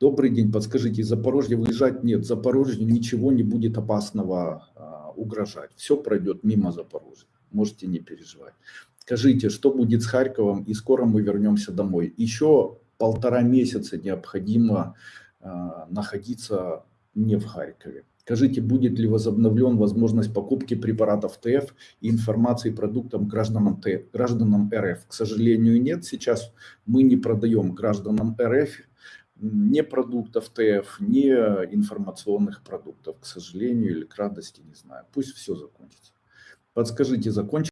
Добрый день, подскажите, из Запорожья выезжать? Нет, Запорожью ничего не будет опасного а, угрожать. Все пройдет мимо Запорожья, можете не переживать. Скажите, что будет с Харьковом и скоро мы вернемся домой? Еще полтора месяца необходимо а, находиться не в Харькове. Скажите, будет ли возобновлен возможность покупки препаратов ТФ и информации продуктам гражданам, ТФ, гражданам РФ? К сожалению, нет. Сейчас мы не продаем гражданам РФ ни продуктов ТФ, ни информационных продуктов, к сожалению, или к радости, не знаю. Пусть все закончится. Подскажите, закончится?